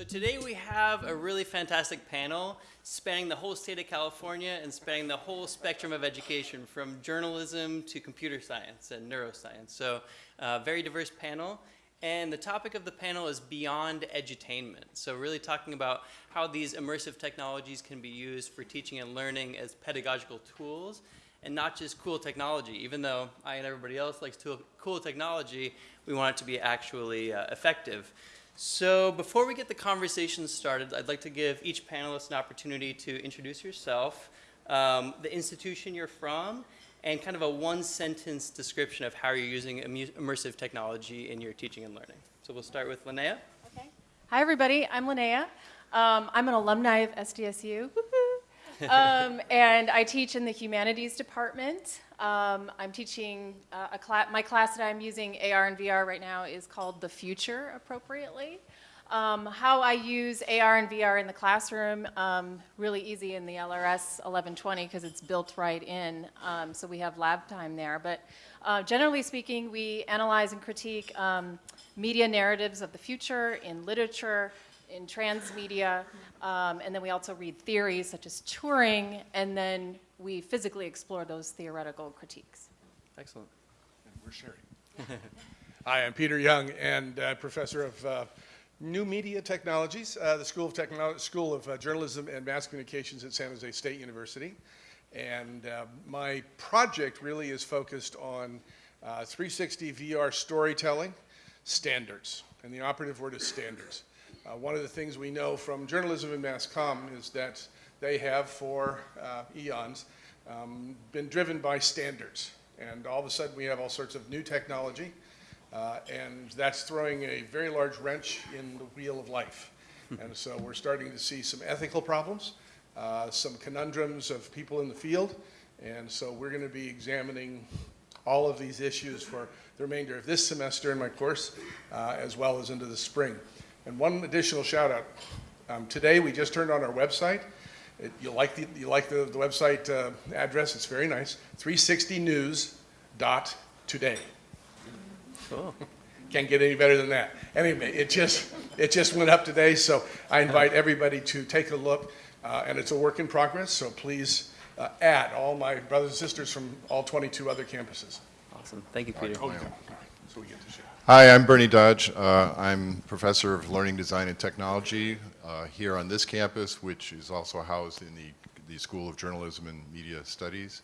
So today we have a really fantastic panel spanning the whole state of California and spanning the whole spectrum of education from journalism to computer science and neuroscience. So uh, very diverse panel. And the topic of the panel is beyond edutainment. So really talking about how these immersive technologies can be used for teaching and learning as pedagogical tools and not just cool technology. Even though I and everybody else likes cool technology, we want it to be actually uh, effective. So before we get the conversation started, I'd like to give each panelist an opportunity to introduce yourself, um, the institution you're from, and kind of a one-sentence description of how you're using immersive technology in your teaching and learning. So we'll start with Linnea. Okay. Hi, everybody. I'm Linnea. Um, I'm an alumni of SDSU. Um, and I teach in the humanities department. Um, I'm teaching uh, a class, my class that I'm using AR and VR right now is called The Future, appropriately. Um, how I use AR and VR in the classroom, um, really easy in the LRS 1120 because it's built right in, um, so we have lab time there. But uh, generally speaking, we analyze and critique um, media narratives of the future in literature, in transmedia, um, and then we also read theories such as Turing, and then we physically explore those theoretical critiques. Excellent. And we're sharing. Hi, I'm Peter Young, and uh, professor of uh, New Media Technologies, uh, the School of, Techno School of uh, Journalism and Mass Communications at San Jose State University. And uh, my project really is focused on uh, 360 VR storytelling standards. And the operative word is standards. Uh, one of the things we know from journalism and mass comm is that they have for uh, eons um, been driven by standards. And all of a sudden we have all sorts of new technology uh, and that's throwing a very large wrench in the wheel of life. and so we're starting to see some ethical problems, uh, some conundrums of people in the field. And so we're going to be examining all of these issues for the remainder of this semester in my course, uh, as well as into the spring. And one additional shout out. Um, today we just turned on our website. It, you like the, you like the, the website uh, address, it's very nice. 360news.today. Cool. Can't get any better than that. Anyway, it just, it just went up today, so I invite everybody to take a look. Uh, and it's a work in progress, so please uh, add all my brothers and sisters from all 22 other campuses. Awesome. Thank you, Peter. Oh, yeah. So we get to share. Hi, I'm Bernie Dodge. Uh, I'm professor of learning design and technology uh, here on this campus, which is also housed in the, the School of Journalism and Media Studies.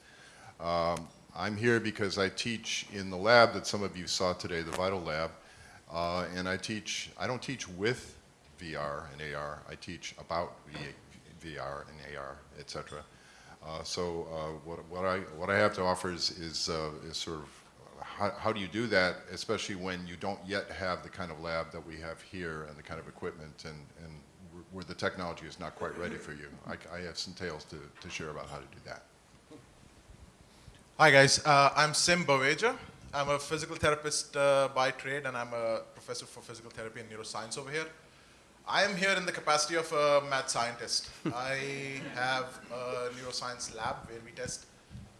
Um, I'm here because I teach in the lab that some of you saw today, the Vital Lab, uh, and I teach, I don't teach with VR and AR, I teach about VR and AR, etc. Uh, so uh, what, what, I, what I have to offer is, is, uh, is sort of how, how, do you do that, especially when you don't yet have the kind of lab that we have here and the kind of equipment and, and where the technology is not quite ready for you. I, I have some tales to, to share about how to do that. Hi guys, uh, I'm Sim Baweja. I'm a physical therapist uh, by trade and I'm a professor for physical therapy and neuroscience over here. I am here in the capacity of a mad scientist. I have a neuroscience lab where we test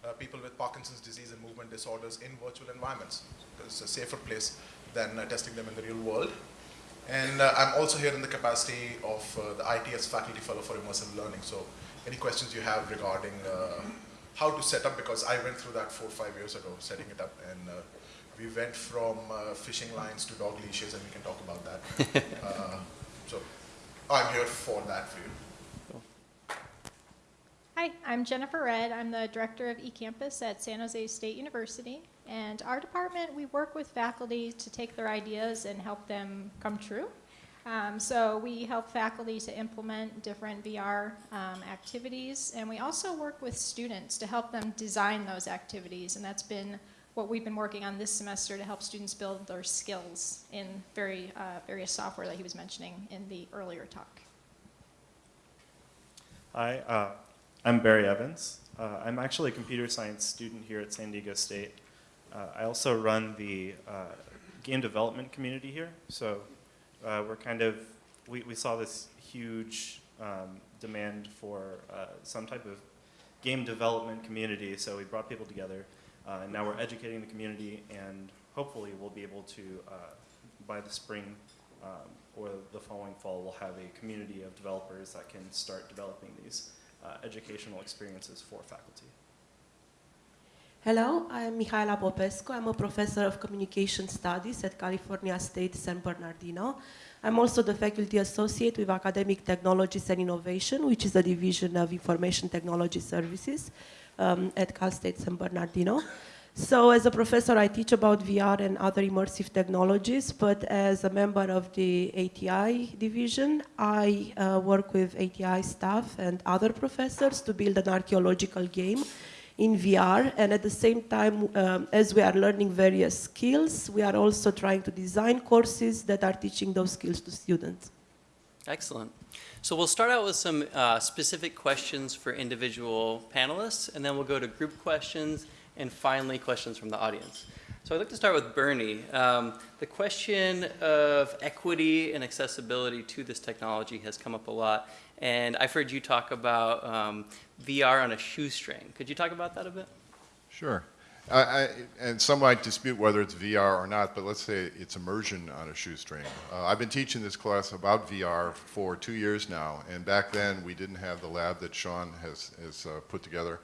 uh, people with Parkinson's disease and movement disorders in virtual environments. It's a safer place than uh, testing them in the real world. And uh, I'm also here in the capacity of uh, the ITS Faculty Fellow for Immersive Learning. So any questions you have regarding how to set up because I went through that four or five years ago, setting it up, and uh, we went from uh, fishing lines to dog leashes, and we can talk about that. uh, so I'm here for that for you. Hi, I'm Jennifer Redd. I'm the director of eCampus at San Jose State University. And our department, we work with faculty to take their ideas and help them come true. Um, so we help faculty to implement different VR um, activities, and we also work with students to help them design those activities, and that's been what we've been working on this semester to help students build their skills in very uh, various software that he was mentioning in the earlier talk. Hi, uh, I'm Barry Evans. Uh, I'm actually a computer science student here at San Diego State. Uh, I also run the uh, game development community here, so uh, we're kind of, we, we saw this huge um, demand for uh, some type of game development community, so we brought people together. And now we're educating the community, and hopefully we'll be able to, by the spring, um, or the following fall, we'll have a community of developers that can start developing these uh, educational experiences for faculty. Hello, I'm Mihaela Popescu. I'm a professor of communication studies at California State San Bernardino. I'm also the faculty associate with Academic Technologies and Innovation, which is a division of Information Technology Services um, at Cal State San Bernardino. So as a professor, I teach about VR and other immersive technologies, but as a member of the ATI division, I uh, work with ATI staff and other professors to build an archaeological game in VR, and at the same time, um, as we are learning various skills, we are also trying to design courses that are teaching those skills to students. Excellent. So we'll start out with some uh, specific questions for individual panelists, and then we'll go to group questions, and finally questions from the audience. So I'd like to start with Bernie. Um, the question of equity and accessibility to this technology has come up a lot, and I've heard you talk about um, VR on a shoestring. Could you talk about that a bit? Sure. I, I, and some might dispute whether it's VR or not, but let's say it's immersion on a shoestring. Uh, I've been teaching this class about VR for two years now, and back then we didn't have the lab that Sean has, has uh, put together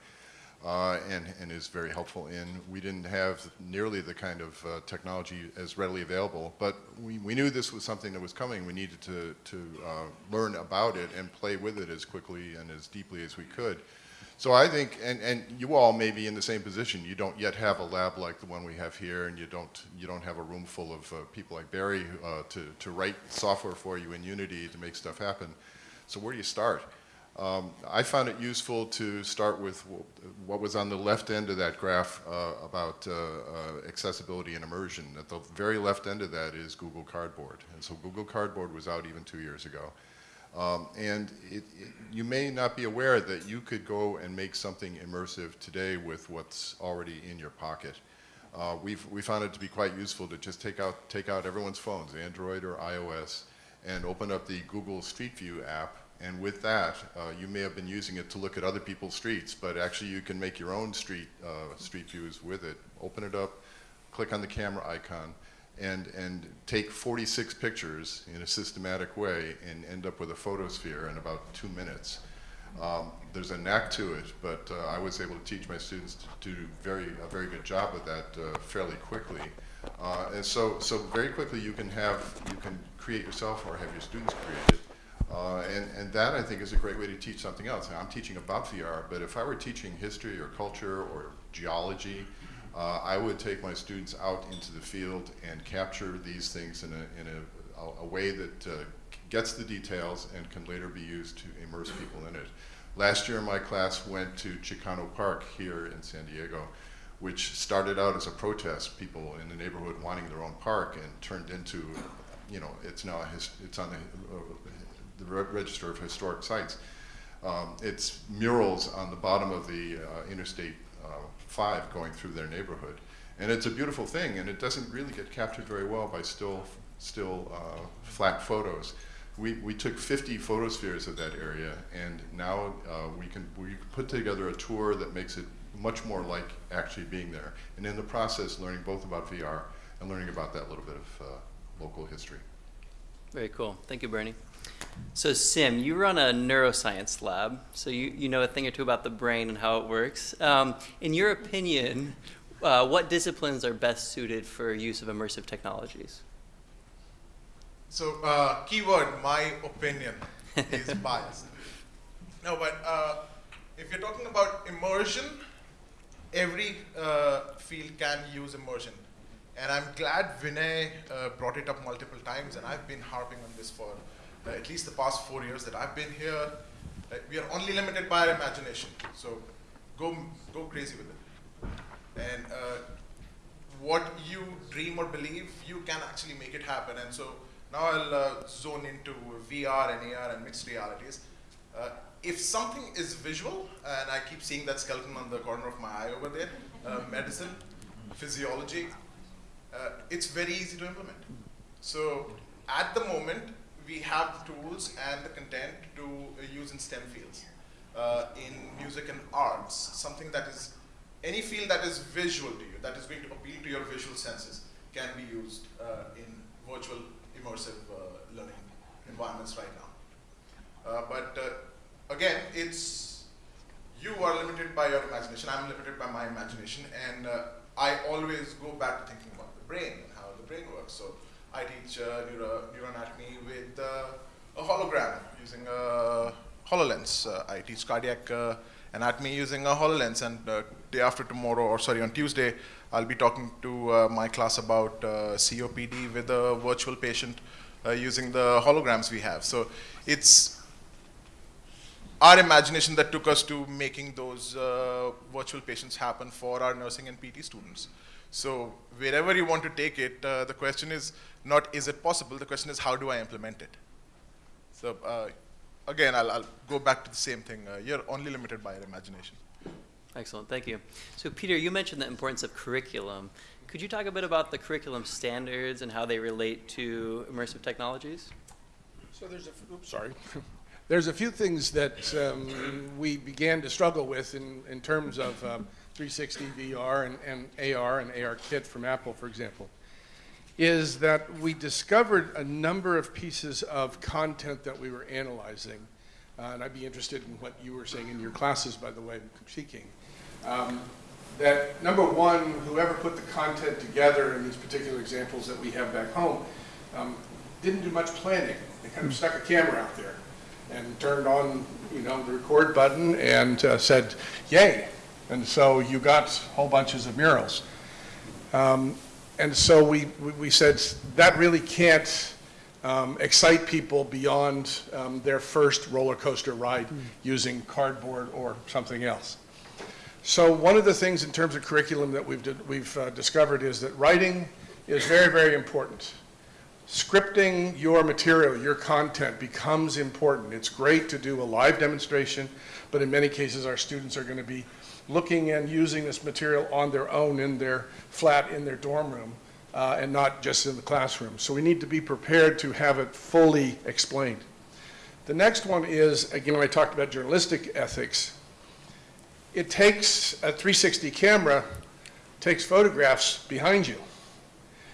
uh, and, and is very helpful in. We didn't have nearly the kind of uh, technology as readily available, but we, we knew this was something that was coming. We needed to, to uh, learn about it and play with it as quickly and as deeply as we could. So I think, and, and you all may be in the same position. You don't yet have a lab like the one we have here, and you don't, you don't have a room full of uh, people like Barry uh, to, to write software for you in Unity to make stuff happen. So where do you start? Um, I found it useful to start with what was on the left end of that graph uh, about uh, uh, accessibility and immersion. At the very left end of that is Google Cardboard. And so Google Cardboard was out even two years ago. Um, and it, it, you may not be aware that you could go and make something immersive today with what's already in your pocket. Uh, we've, we found it to be quite useful to just take out, take out everyone's phones, Android or iOS, and open up the Google Street View app and with that, uh, you may have been using it to look at other people's streets, but actually you can make your own street, uh, street views with it. Open it up, click on the camera icon, and, and take 46 pictures in a systematic way and end up with a photosphere in about two minutes. Um, there's a knack to it, but uh, I was able to teach my students to do very, a very good job with that uh, fairly quickly. Uh, and so, so very quickly you can have, you can create yourself or have your students create it. Uh, and, and that, I think, is a great way to teach something else. Now, I'm teaching about VR, but if I were teaching history or culture or geology, uh, I would take my students out into the field and capture these things in a, in a, a way that uh, gets the details and can later be used to immerse people in it. Last year, my class went to Chicano Park here in San Diego, which started out as a protest, people in the neighborhood wanting their own park, and turned into, you know, it's now it's on the the Register of Historic Sites. Um, it's murals on the bottom of the uh, Interstate uh, 5 going through their neighborhood. And it's a beautiful thing, and it doesn't really get captured very well by still, still uh, flat photos. We, we took 50 photospheres of that area, and now uh, we, can, we put together a tour that makes it much more like actually being there. And in the process, learning both about VR and learning about that little bit of uh, local history. Very cool. Thank you, Bernie. So Sim, you run a neuroscience lab, so you, you know a thing or two about the brain and how it works. Um, in your opinion, uh, what disciplines are best suited for use of immersive technologies? So uh, keyword, my opinion is biased. No, but uh, if you're talking about immersion, every uh, field can use immersion. And I'm glad Vinay uh, brought it up multiple times, and I've been harping on this for at least the past four years that I've been here, uh, we are only limited by our imagination. So go, go crazy with it. And uh, what you dream or believe, you can actually make it happen. And so now I'll uh, zone into VR and AR and mixed realities. Uh, if something is visual, and I keep seeing that skeleton on the corner of my eye over there, uh, medicine, physiology, it's very easy to implement. So at the moment, we have tools and the content to uh, use in STEM fields. Uh, in music and arts, something that is, any field that is visual to you, that is going to appeal to your visual senses, can be used uh, in virtual immersive learning environments right now. But again, it's you are limited by your imagination. I'm limited by my imagination, and I always go back to thinking about the brain and how the brain works. So I teach uh, neuro, neuroanatomy with uh, a hologram using a HoloLens. Uh, I teach cardiac anatomy using a HoloLens, and day after tomorrow, or sorry, on Tuesday, I'll be talking to my class about COPD with a virtual patient using the holograms we have. So it's our imagination that took us to making those uh, virtual patients happen for our nursing and PT students. So wherever you want to take it, uh, the question is not is it possible, the question is how do I implement it? So uh, again, I'll, I'll go back to the same thing. Uh, you're only limited by your imagination. Excellent, thank you. So Peter, you mentioned the importance of curriculum. Could you talk a bit about the curriculum standards and how they relate to immersive technologies? So there's a, f- oops, sorry. There's a few things that um, we began to struggle with in, in terms of um, 360 VR and, and AR and AR Kit from Apple, for example, is that we discovered a number of pieces of content that we were analyzing. Uh, and I'd be interested in what you were saying in your classes, by the way, critiquing. Um, that number one, whoever put the content together in these particular examples that we have back home, um, didn't do much planning. They kind of stuck a camera out there and turned on, you know, the record button and uh, said, yay. And so you got whole bunches of murals. Um, and so we, we- we said, that really can't um, excite people beyond um, their first roller coaster ride using cardboard or something else. So one of the things in terms of curriculum that we've, di- we've uh, discovered is that writing is very, very important. Scripting your material, your content becomes important. It's great to do a live demonstration, but in many cases, our students are going to be looking and using this material on their own in their flat, in their dorm room, uh, and not just in the classroom. So we need to be prepared to have it fully explained. The next one is, again, I talked about journalistic ethics, it takes a 360 camera, takes photographs behind you.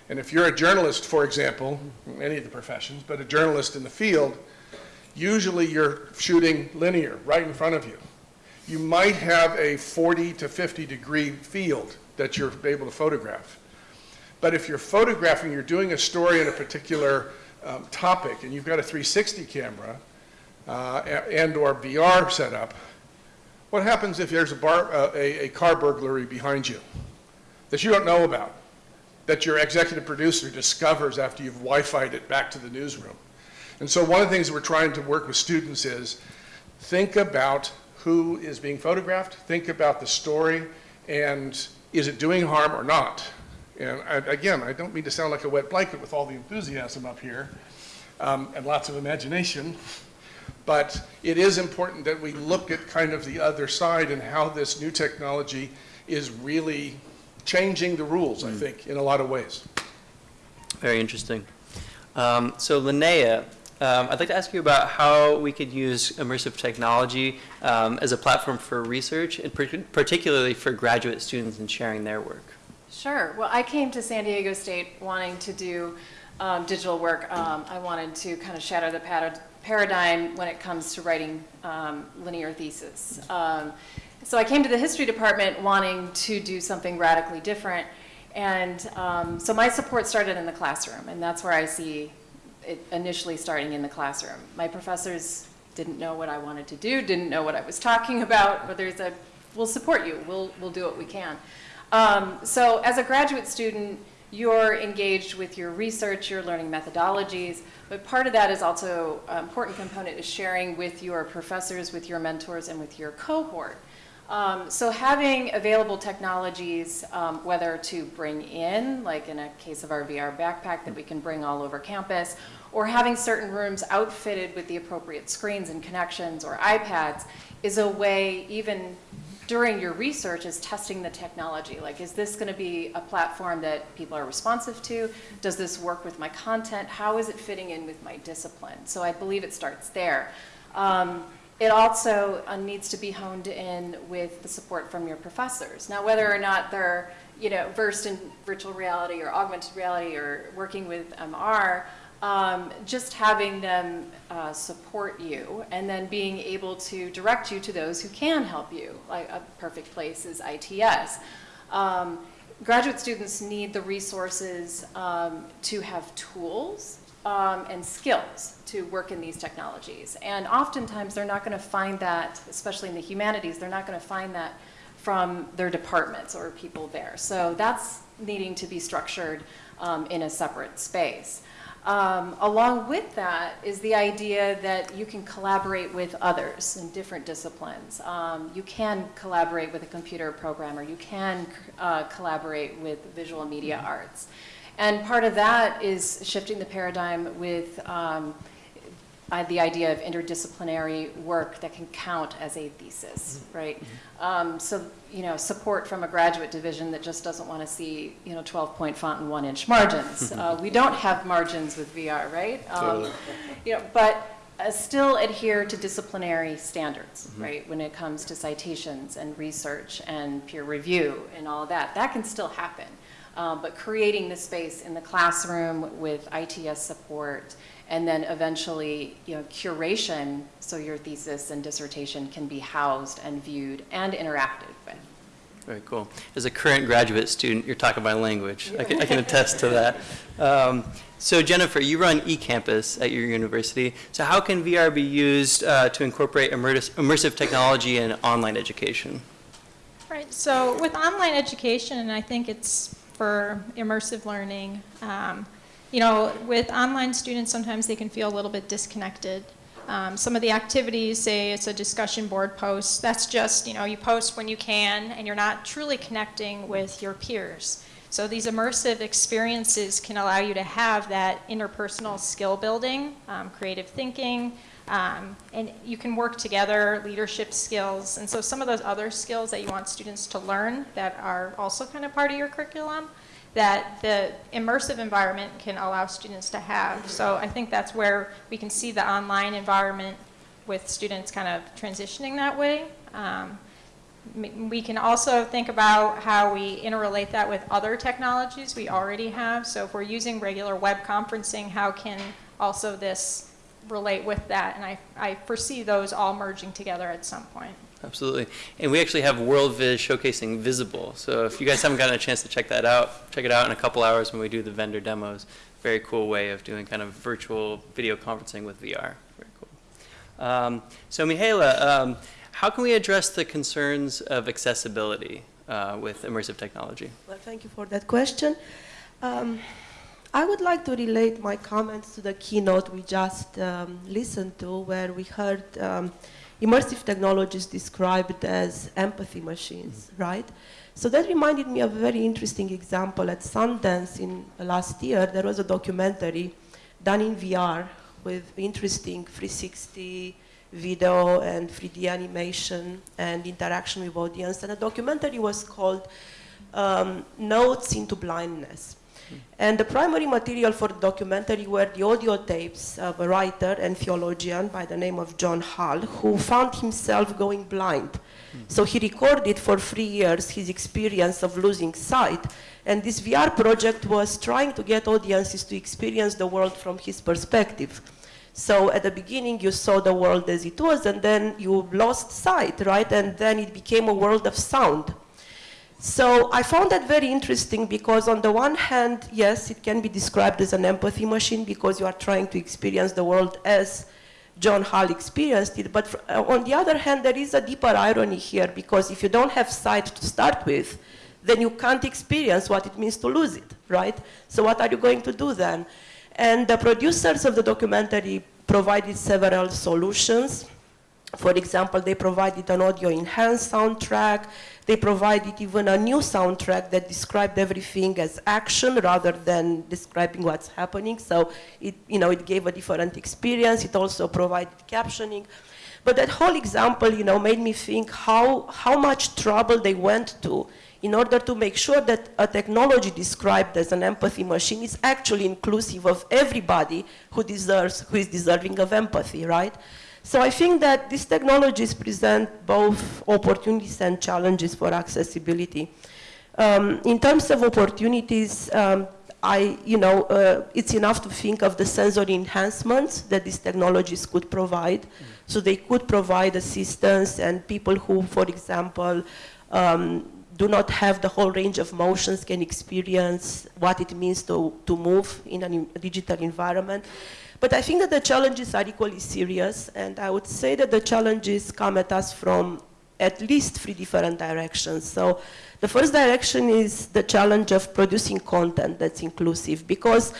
And if you're a journalist, for example, any of the professions, but a journalist in the field, usually you're shooting linear, right in front of you. You might have a 40 to 50 degree field that you're able to photograph. But if you're photographing, you're doing a story on a particular um, topic, and you've got a 360 camera uh, and/or VR setup, what happens if there's a, bar, uh, a, a car burglary behind you that you don't know about, that your executive producer discovers after you've Wi-Fi'd it back to the newsroom? And so one of the things we're trying to work with students is think about who is being photographed, think about the story, and is it doing harm or not? And I, again, I don't mean to sound like a wet blanket with all the enthusiasm up here um, and lots of imagination, but it is important that we look at kind of the other side and how this new technology is really changing the rules, I think, in a lot of ways. Very interesting. Um, so Linnea, um, I'd like to ask you about how we could use immersive technology um, as a platform for research, and par- particularly for graduate students in sharing their work. Sure. Well, I came to San Diego State wanting to do um, digital work. Um, I wanted to kind of shatter the parad- paradigm when it comes to writing um, linear thesis. Um, so I came to the history department wanting to do something radically different. And so my support started in the classroom, and that's where I see it initially starting in the classroom. My professors didn't know what I wanted to do, didn't know what I was talking about, but there's a, we'll support you, we'll, we'll do what we can. Um, so as a graduate student, you're engaged with your research, you're learning methodologies, but part of that is also, an important component is sharing with your professors, with your mentors, and with your cohort. Um, so having available technologies, um, whether to bring in, like in a case of our VR backpack that we can bring all over campus, or having certain rooms outfitted with the appropriate screens and connections or iPads, is a way, even during your research, is testing the technology. Like, is this going to be a platform that people are responsive to? Does this work with my content? How is it fitting in with my discipline? So I believe it starts there. Um, it also uh, needs to be honed in with the support from your professors. Now, whether or not they're, you know, versed in virtual reality or augmented reality or working with MR, um, just having them uh, support you and then being able to direct you to those who can help you. Like a perfect place is ITS. Um, graduate students need the resources um, to have tools um, and skills to work in these technologies. And oftentimes they're not going to find that, especially in the humanities, they're not going to find that from their departments or people there. So that's needing to be structured um, in a separate space. Um, along with that is the idea that you can collaborate with others in different disciplines. Um, you can collaborate with a computer programmer. You can uh, collaborate with visual media arts. And part of that is shifting the paradigm with um, uh, the idea of interdisciplinary work that can count as a thesis, right? Um, so, you know, support from a graduate division that just doesn't want to see, you know, 12-point font and one-inch margins. Uh, we don't have margins with VR, right? Um, You know, but uh, still adhere to disciplinary standards, right? When it comes to citations and research and peer review and all of that, that can still happen. Um, but creating the space in the classroom with ITS support and then eventually, you know, curation, so your thesis and dissertation can be housed and viewed and interacted with. Very cool. As a current graduate student, you're talking my language. I can, I can attest to that. Um, so Jennifer, you run eCampus at your university. So how can VR be used uh, to incorporate immersive, immersive technology in online education? Right, so with online education, and I think it's for immersive learning, um, you know, with online students, sometimes they can feel a little bit disconnected. Um, some of the activities, say it's a discussion board post, that's just, you know, you post when you can and you're not truly connecting with your peers. So these immersive experiences can allow you to have that interpersonal skill building, um, creative thinking, um, and you can work together, leadership skills. And so some of those other skills that you want students to learn that are also kind of part of your curriculum, that the immersive environment can allow students to have. So I think that's where we can see the online environment with students kind of transitioning that way. Um, we can also think about how we interrelate that with other technologies we already have. So if we're using regular web conferencing, how can also this relate with that? And I, I foresee those all merging together at some point. Absolutely. And we actually have WorldViz showcasing Vizible. So if you guys haven't gotten a chance to check that out, check it out in a couple hours when we do the vendor demos. Very cool way of doing kind of virtual video conferencing with VR. Very cool. Um, so Mihaela, um, how can we address the concerns of accessibility uh, with immersive technology? Well, thank you for that question. Um, I would like to relate my comments to the keynote we just um, listened to, where we heard um, immersive technologies described as empathy machines, right? So that reminded me of a very interesting example. At Sundance in last year, there was a documentary done in VR with interesting 360 video and 3D animation and interaction with audience. And the documentary was called um, Notes into Blindness. And the primary material for the documentary were the audio tapes of a writer and theologian by the name of John Hall, who found himself going blind. So he recorded for three years his experience of losing sight. And this VR project was trying to get audiences to experience the world from his perspective. So at the beginning, you saw the world as it was, and then you lost sight, right? And then it became a world of sound. So I found that very interesting because on the one hand, yes, it can be described as an empathy machine because you are trying to experience the world as John Hall experienced it. But uh, on the other hand, there is a deeper irony here because if you don't have sight to start with, then you can't experience what it means to lose it, right? So what are you going to do then? And the producers of the documentary provided several solutions. For example, they provided an audio enhanced soundtrack. They provided even a new soundtrack that described everything as action rather than describing what's happening. So it, you know, it gave a different experience. It also provided captioning. But that whole example, you know, made me think how, how much trouble they went to in order to make sure that a technology described as an empathy machine is actually inclusive of everybody who deserves, who is deserving of empathy, right? So I think that these technologies present both opportunities and challenges for accessibility. Um, in terms of opportunities, um, I, you know, uh, it's enough to think of the sensory enhancements that these technologies could provide. So they could provide assistance and people who, for example, um, do not have the whole range of motions can experience what it means to, to move in a digital environment. But I think that the challenges are equally serious, and I would say that the challenges come at us from at least three different directions. So the first direction is the challenge of producing content that's inclusive, because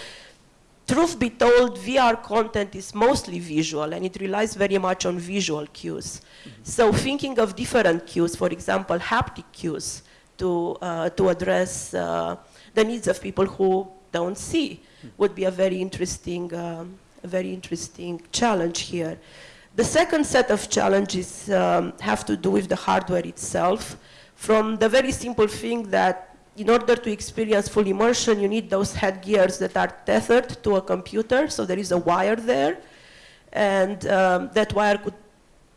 truth be told, VR content is mostly visual and it relies very much on visual cues. Mm-hmm. So thinking of different cues, for example, haptic cues, to, uh, to address uh, the needs of people who don't see would be a very interesting, um, a very interesting challenge here. The second set of challenges um, have to do with the hardware itself, from the very simple thing that in order to experience full immersion, you need those headgears that are tethered to a computer, so there is a wire there, and um, that wire could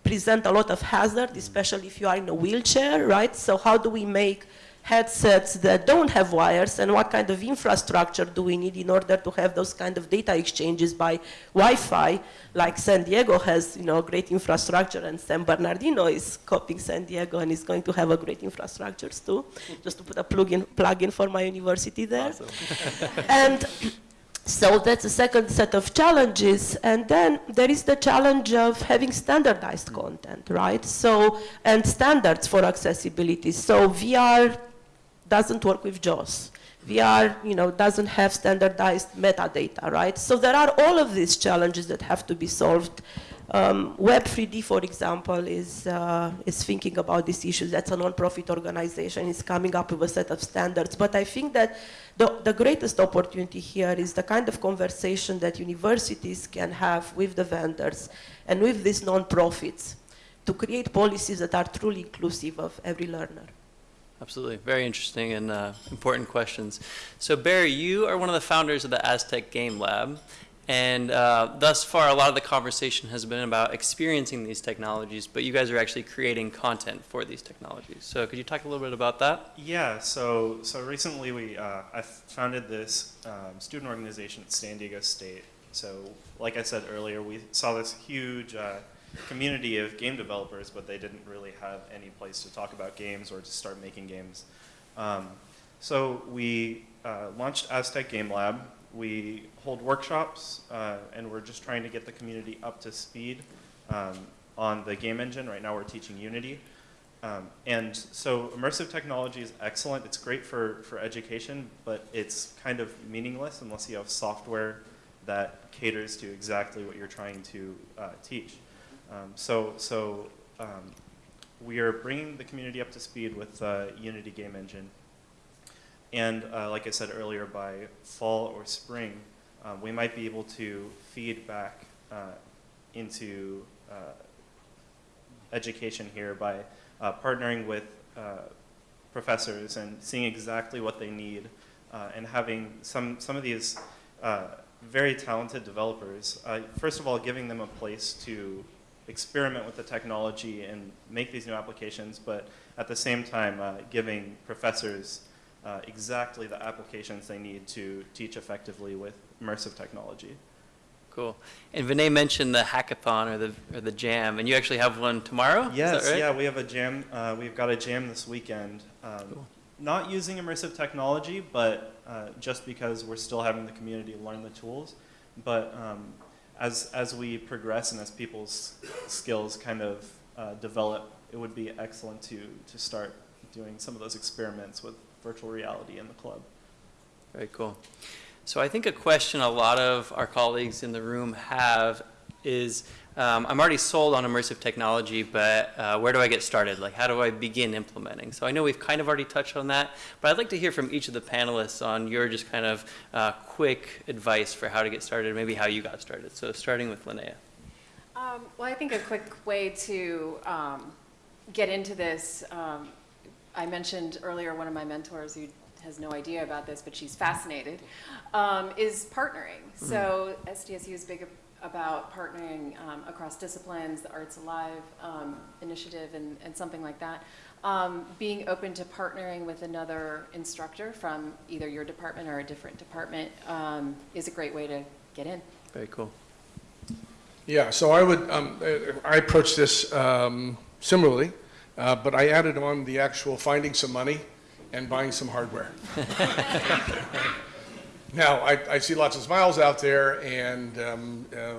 present a lot of hazard, especially if you are in a wheelchair, right? So how do we make headsets that don't have wires and what kind of infrastructure do we need in order to have those kind of data exchanges by Wi-Fi, like San Diego has, you know, great infrastructure and San Bernardino is copying San Diego and is going to have a great infrastructures too, just to put a plug-in plug in for my university there. and so that's the second set of challenges. And then there is the challenge of having standardized content, right? So, and standards for accessibility. So VR doesn't work with JAWS. VR, you know, doesn't have standardized metadata, right? So there are all of these challenges that have to be solved. Um, Web3D, for example, is, uh, is thinking about these issues. That's a non-profit organization. It's coming up with a set of standards. But I think that the, the greatest opportunity here is the kind of conversation that universities can have with the vendors and with these non-profits to create policies that are truly inclusive of every learner. Absolutely. Very interesting and uh, important questions. So Barry, you are one of the founders of the Aztec Game Lab. And uh, thus far, a lot of the conversation has been about experiencing these technologies, but you guys are actually creating content for these technologies. So could you talk a little bit about that? Yeah, so, so recently we, uh, I founded this um, student organization at San Diego State. So like I said earlier, we saw this huge uh, community of game developers, but they didn't really have any place to talk about games or to start making games. Um, so we uh, launched Aztec Game Lab. We hold workshops, uh, and we're just trying to get the community up to speed um, on the game engine. Right now we're teaching Unity. Um, and so immersive technology is excellent. It's great for, for education, but it's kind of meaningless unless you have software that caters to exactly what you're trying to uh, teach. Um, so so um, we are bringing the community up to speed with uh, Unity Game Engine. And uh, like I said earlier, by fall or spring, um, we might be able to feed back uh, into uh, education here by uh, partnering with uh, professors and seeing exactly what they need and having some, some of these very talented developers, first of all, giving them a place to experiment with the technology and make these new applications, but at the same time giving professors uh, exactly the applications they need to teach effectively with immersive technology. Cool. And Vinay mentioned the hackathon or the, or the jam, and you actually have one tomorrow? Yes, right? yeah, we have a jam. Uh, we've got a jam this weekend. Um, Cool. Not using immersive technology, but uh, just because we're still having the community learn the tools. But um, as, as we progress and as people's skills kind of uh, develop, it would be excellent to, to start doing some of those experiments with virtual reality in the club. Very cool. So I think a question a lot of our colleagues in the room have is, um, I'm already sold on immersive technology, but uh, where do I get started? Like, how do I begin implementing? So I know we've kind of already touched on that, but I'd like to hear from each of the panelists on your just kind of uh, quick advice for how to get started, maybe how you got started. So starting with Linnea. Um, well, I think a quick way to um, get into this, um, I mentioned earlier one of my mentors who has no idea about this, but she's fascinated, um, is partnering. So SDSU is big about partnering um, across disciplines, the Arts Alive um, initiative and, and something like that. Um, being open to partnering with another instructor from either your department or a different department um, is a great way to get in. Very cool. Yeah, so I would, um, uh, I approach this um, similarly, uh, but I added on the actual finding some money and buying some hardware. Now, I, I see lots of smiles out there, and um, uh,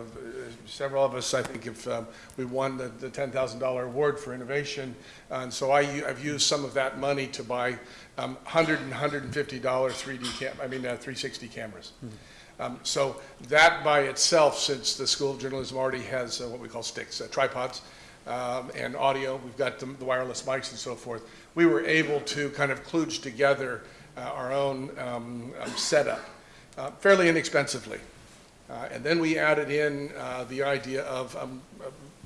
several of us, I think, have, um, we won the, the $10,000 award for innovation, and so I, have used some of that money to buy um, 100 and 150 dollar 3D cam, I mean, uh, 360 cameras. Um, So that by itself, since the School of Journalism already has uh, what we call sticks, uh, tripods, um, and audio, we've got the the wireless mics and so forth, we were able to kind of kludge together uh, our own um, um, setup uh, fairly inexpensively. Uh, And then we added in uh, the idea of um,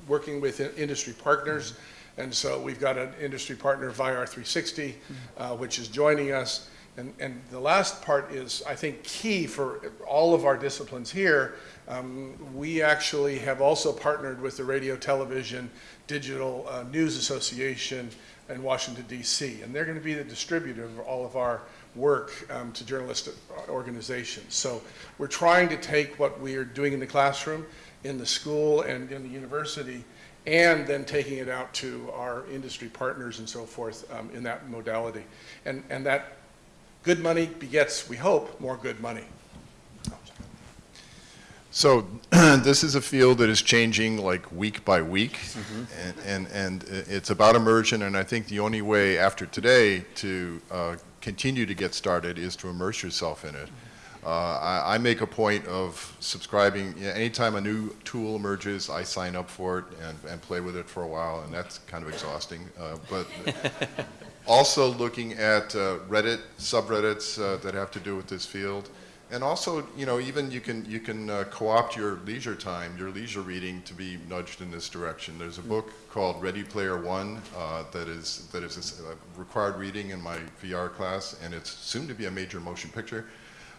working with in- industry partners. And so we've got an industry partner, VR360, uh, which is joining us. And, and the last part is, I think, key for all of our disciplines here. Um, We actually have also partnered with the Radio, Television, Digital uh, News Association in Washington DC. And they're going to be the distributor of all of our work um, to journalistic organizations. So we're trying to take what we are doing in the classroom, in the school, and in the university, and then taking it out to our industry partners and so forth um, in that modality. And, and that good money begets, we hope, more good money. So this is a field that is changing like week by week, and, and, and it's about immersion, and I think the only way after today to uh, continue to get started is to immerse yourself in it. Uh, I, I make a point of subscribing, you know, anytime a new tool emerges, I sign up for it and, and play with it for a while, and that's kind of exhausting. Uh, but also looking at uh, Reddit subreddits uh, that have to do with this field. And also, you know, even you can you can uh, co-opt your leisure time, your leisure reading, to be nudged in this direction. There's a book called Ready Player One uh, that is that is a a required reading in my VR class, and it's soon to be a major motion picture.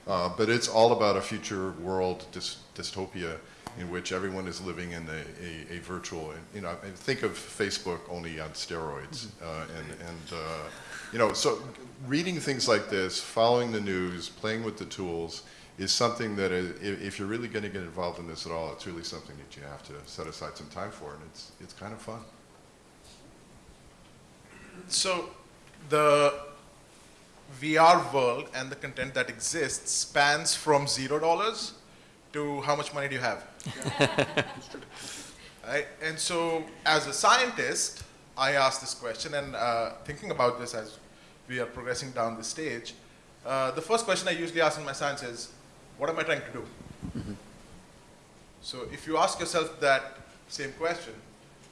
Uh, but it's all about a future world dys- dystopia in which everyone is living in a, a, a virtual, you know, think of Facebook only on steroids. Uh, and, and uh, you know, so reading things like this, following the news, playing with the tools is something that if, if you're really going to get involved in this at all, it's really something that you have to set aside some time for, and it's, it's kind of fun. So the VR world and the content that exists spans from zero dollars to how much money do you have? right? And so as a scientist, I ask this question and uh, thinking about this as we are progressing down the stage, uh, the first question I usually ask in my science is, what am I trying to do? So if you ask yourself that same question,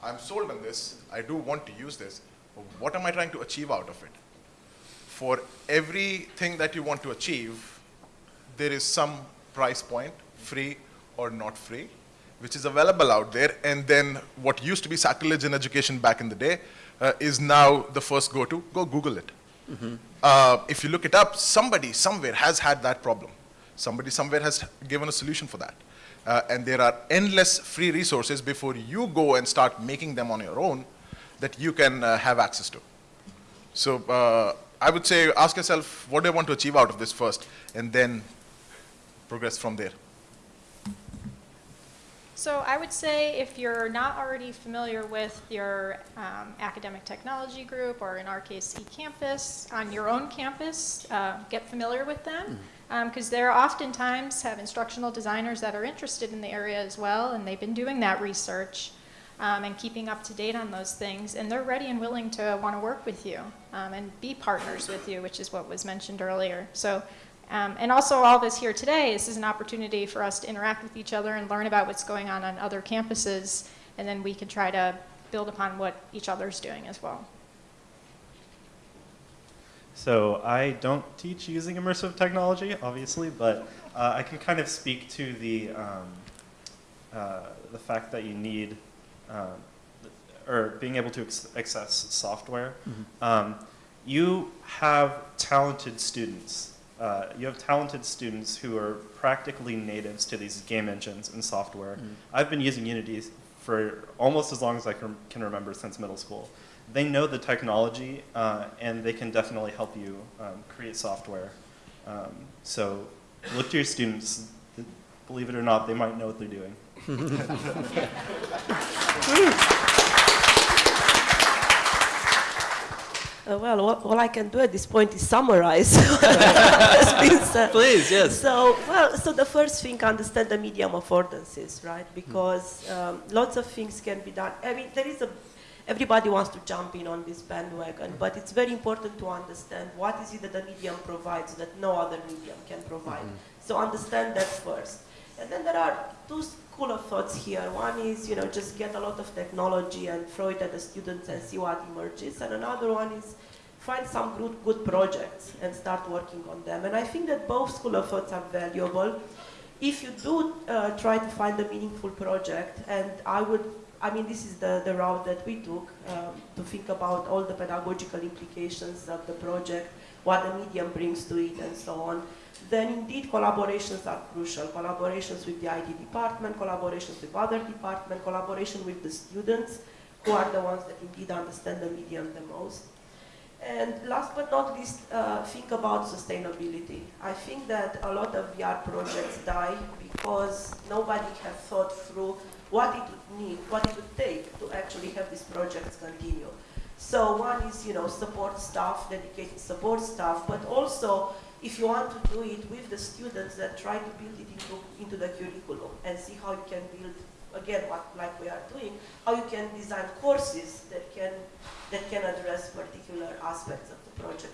I'm sold on this, I do want to use this, but what am I trying to achieve out of it? For everything that you want to achieve, there is some price point, free or not free, which is available out there. And then what used to be sacrilege in education back in the day uh, is now the first go-to. Go Google it. Uh, if you look it up, somebody somewhere has had that problem. Somebody somewhere has given a solution for that. Uh, and there are endless free resources before you go and start making them on your own that you can uh, have access to. So uh, I would say ask yourself, what do I want to achieve out of this first, and then progress from there. So I would say if you're not already familiar with your um, academic technology group, or in our case, eCampus, on your own campus, uh, get familiar with them. Because there oftentimes have instructional designers that are interested in the area as well, and they've been doing that research um, and keeping up to date on those things, and they're ready and willing to want to work with you um, and be partners with you, which is what was mentioned earlier. So um, and also all this here today, this is an opportunity for us to interact with each other and learn about what's going on on other campuses, and then we can try to build upon what each other's doing as well. So I don't teach using immersive technology, obviously, but uh, I can kind of speak to the um, uh, the fact that you need um, or being able to access software. Um, you have talented students uh, you have talented students who are practically natives to these game engines and software. I've been using Unity for almost as long as I can, can remember since middle school. They know the technology, uh, and they can definitely help you um, create software. Um, so look to your students. Believe it or not, they might know what they're doing. Uh, well, all, all I can do at this point is summarize what has been said. Please, yes. So, well, so the first thing, understand the medium affordances, right? Because um, lots of things can be done. I mean, there is a, everybody wants to jump in on this bandwagon, but it's very important to understand what is it that the medium provides that no other medium can provide. So understand that first. And then there are two school of thoughts here. One is, you know, just get a lot of technology and throw it at the students and see what emerges. And another one is find some good, good projects and start working on them. And I think that both school of thoughts are valuable. If you do uh, try to find a meaningful project, and I would, I mean, this is the, the route that we took um, to think about all the pedagogical implications of the project, what the medium brings to it, and so on then indeed collaborations are crucial. Collaborations with the IT department, collaborations with other departments, collaboration with the students, who are the ones that indeed understand the medium the most. And last but not least, uh, think about sustainability. I think that a lot of VR projects die because nobody has thought through what it would need, what it would take to actually have these projects continue. So one is, you know, support staff, dedicated support staff, but also if you want to do it with the students, then try to build it into, into the curriculum and see how you can build, again, what, like we are doing, how you can design courses that can, that can address particular aspects of the project.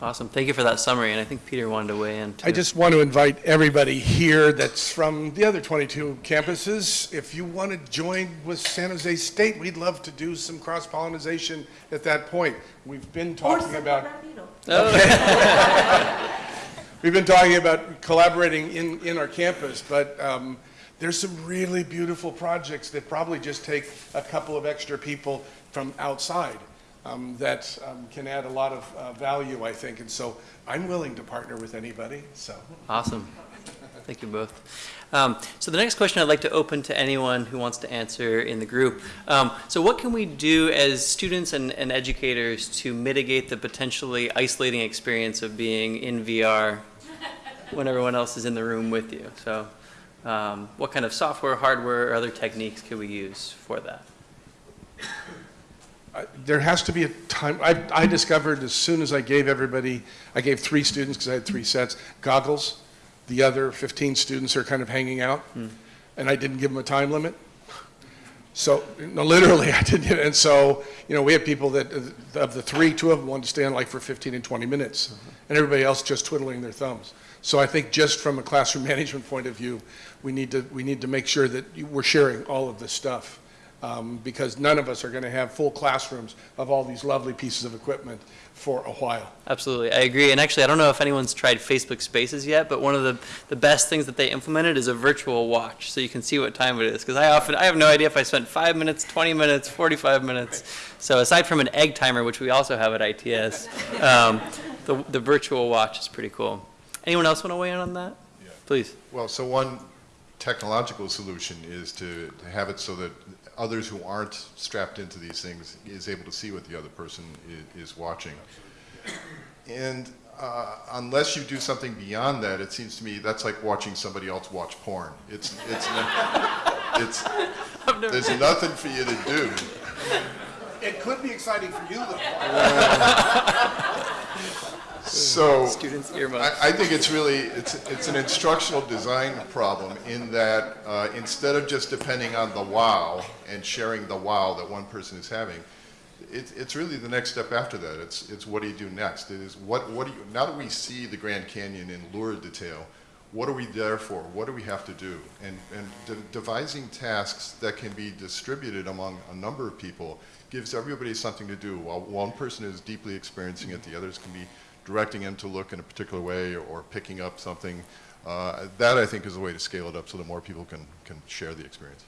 Awesome. Thank you for that summary. And I think Peter wanted to weigh in. Too. I just want to invite everybody here that's from the other 22 campuses. If you want to join with San Jose State, we'd love to do some cross-pollination at that point. We've been Or talking San about, Bernardino. we've been talking about collaborating in, in our campus, but um, there's some really beautiful projects that probably just take a couple of extra people from outside um, that um, can add a lot of uh, value, I think. And so I'm willing to partner with anybody, so. Awesome. Thank you both. Um, so the next question I'd like to open to anyone who wants to answer in the group. Um, so what can we do as students and, and educators to mitigate the potentially isolating experience of being in VR when everyone else is in the room with you? So um, what kind of software, hardware, or other techniques can we use for that? I- There has to be a time, I, I discovered as soon as I gave everybody, I gave three students, because I had three sets, goggles. The other 15 students are kind of hanging out, and I didn't give them a time limit. So, no, literally, I didn't, and so, you know, we had people that, uh, of the three, two of them wanted to stand like for 15 and 20 minutes, and everybody else just twiddling their thumbs. So I think just from a classroom management point of view, we need to, we need to make sure that we're sharing all of this stuff um, because none of us are going to have full classrooms of all these lovely pieces of equipment for a while. Absolutely, I agree. And actually, I don't know if anyone's tried Facebook Spaces yet, but one of the, the best things that they implemented is a virtual watch, so you can see what time it is. Because I often, I have no idea if I spent five minutes, 20 minutes, 45 minutes. So aside from an egg timer, which we also have at ITS, um, the, the virtual watch is pretty cool. Anyone else want to weigh in on that? Yeah. Please. Well, so one technological solution is to, to have it so that others who aren't strapped into these things is able to see what the other person is, is watching. And uh, unless you do something beyond that, it seems to me that's like watching somebody else watch porn. It's, it's, it's, there's nothing for you to do. It could be exciting for you, though. So. Students' earmuffs. I, I think it's really, it's, it's an instructional design problem in that uh, instead of just depending on the wow and sharing the wow that one person is having, it, it's really the next step after that. It's, it's what do you do next? It is what, what do you, now that we see the Grand Canyon in lurid detail, what are we there for? What do we have to do? And, and de- devising tasks that can be distributed among a number of people gives everybody something to do. While one person is deeply experiencing it, the others can be directing them to look in a particular way or picking up something. Uh, that, I think, is the way to scale it up so that more people can, can share the experience.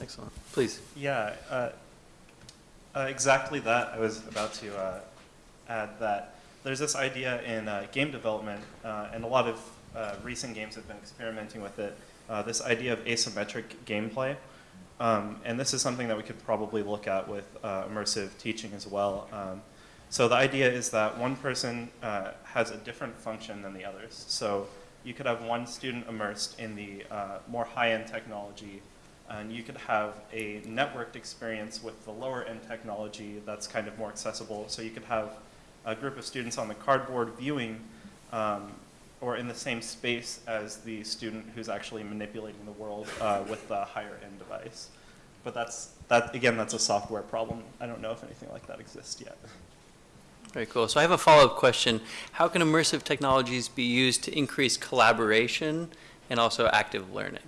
Excellent. Please. Yeah, uh, uh, exactly that. I was about to uh, add that there's this idea in uh, game development, uh, and a lot of uh, recent games have been experimenting with it, uh, this idea of asymmetric gameplay. Um, and this is something that we could probably look at with uh, immersive teaching as well. Um, so the idea is that one person uh, has a different function than the others. So you could have one student immersed in the uh, more high-end technology, and you could have a networked experience with the lower-end technology that's kind of more accessible. So you could have a group of students on the cardboard viewing um, or in the same space as the student who's actually manipulating the world uh, with the higher end device. But that's, that, again, that's a software problem. I don't know if anything like that exists yet. Very cool. So I have a follow-up question. How can immersive technologies be used to increase collaboration and also active learning?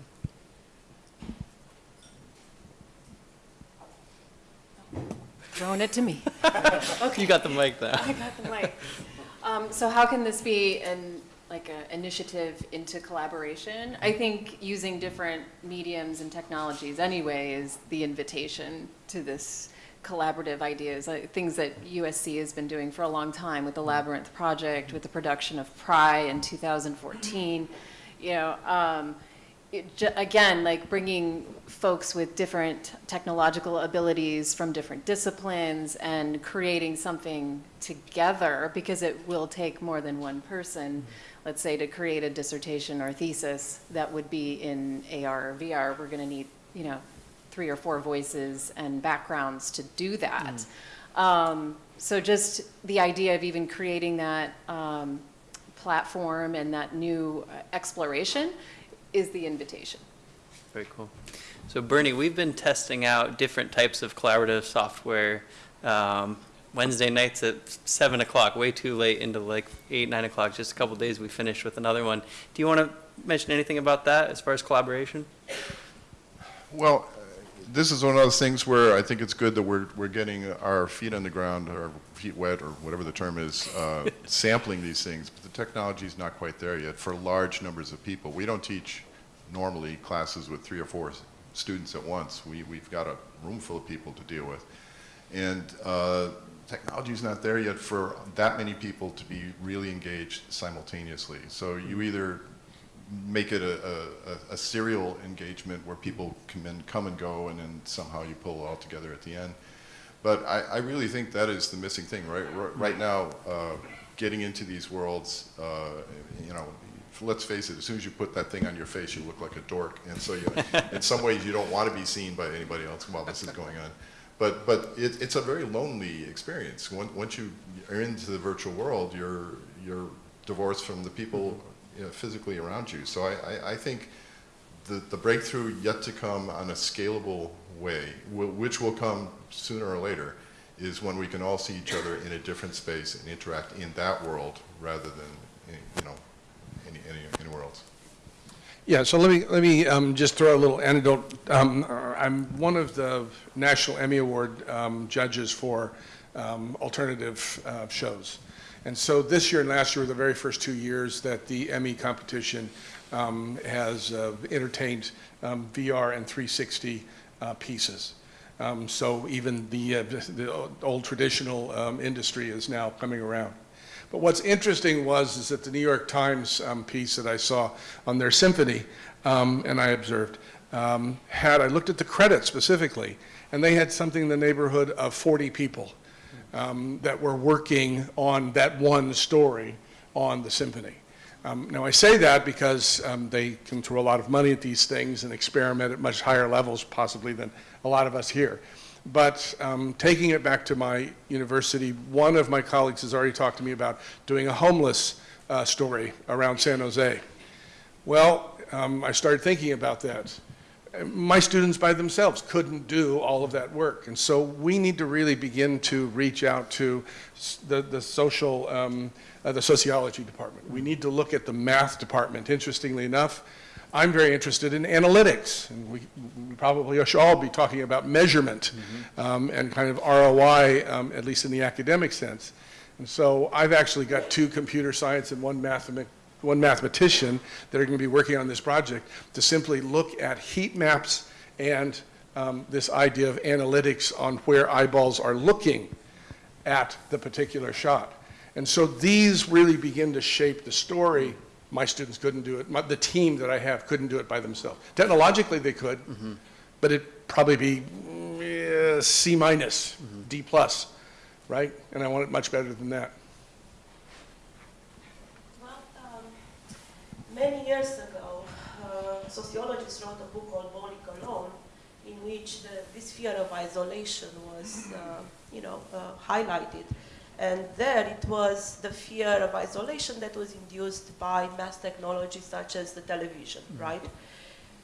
Throwing it to me. You got the mic now. I got the mic. Um, so how can this be an, like an initiative into collaboration? I think using different mediums and technologies anyway is the invitation to this collaborative ideas, uh, things that USC has been doing for a long time with the Labyrinth Project, with the production of Pry in 2014. You know, um, again, like bringing folks with different technological abilities from different disciplines and creating something together because it will take more than one person, let's say, to create a dissertation or thesis that would be in AR or VR. We're going to need, you know, three or four voices and backgrounds to do that. Um, so just the idea of even creating that um, platform and that new uh, exploration is the invitation. Very cool. So Bernie, we've been testing out different types of collaborative software um, Wednesday nights at seven o'clock, way too late into like eight, nine o'clock. Just a couple days, we finished with another one. Do you want to mention anything about that as far as collaboration? Well, this is one of those things where I think it's good that we're, we're getting our feet on the ground, or feet wet, or whatever the term is, uh, sampling these things. But the technology is not quite there yet for large numbers of people. We don't teach normally classes with three or four students at once. We, we've got a room full of people to deal with. And uh, is not there yet for that many people to be really engaged simultaneously. So you either make it a, a, a serial engagement where people come and come and go and then somehow you pull it all together at the end. But I, I really think that is the missing thing, right? Right now, uh, getting into these worlds, uh, you know, let's face it, as soon as you put that thing on your face, you look like a dork. And so you, in some ways, you don't want to be seen by anybody else while this is going on. But, but it, it's a very lonely experience. Once, once you are into the virtual world, you're, you're divorced from the people you know, physically around you. So I, I, I think the, the breakthrough yet to come on a scalable way, wh- which will come sooner or later, is when we can all see each other in a different space and interact in that world rather than, you know, any, any, anywhere else. Yeah, so let me, let me um, just throw a little anecdote. Um, I'm one of the National Emmy Award um, judges for um, alternative uh, shows. And so this year and last year were the very first two years that the Emmy competition um, has uh, entertained um, VR and 360 uh, pieces. Um, So even the, uh, the old traditional um, industry is now coming around. But what's interesting was is that the New York Times um, piece that I saw on their symphony, um, and I observed, had I looked at the credits specifically, and they had something in the neighborhood of 40 people um, that were working on that one story on the symphony. Um, now I say that because um, they can throw a lot of money at these things and experiment at much higher levels possibly than a lot of us here. But um, taking it back to my university, one of my colleagues has already talked to me about doing a homeless uh, story around San Jose. Well, um, I started thinking about that. My students by themselves couldn't do all of that work. And so we need to really begin to reach out to the, the social, um, uh, the sociology department. We need to look at the math department. Interestingly enough, I'm very interested in analytics, and we, we probably should all be talking about measurement um, and kind of ROI, um, at least in the academic sense. And so I've actually got two computer science and one mathema- one mathematician that are going to be working on this project to simply look at heat maps and um, this idea of analytics on where eyeballs are looking at the particular shot. And so these really begin to shape the story. My students couldn't do it. My, the team that I have couldn't do it by themselves. Technologically, they could, but it'd probably be mm, C minus, D plus, right? And I want it much better than that. Well, um, many years ago, uh, sociologists wrote a book called Bowling Alone, in which the, this fear of isolation was, uh, you know, uh, highlighted. And there it was the fear of isolation that was induced by mass technology such as the television, right?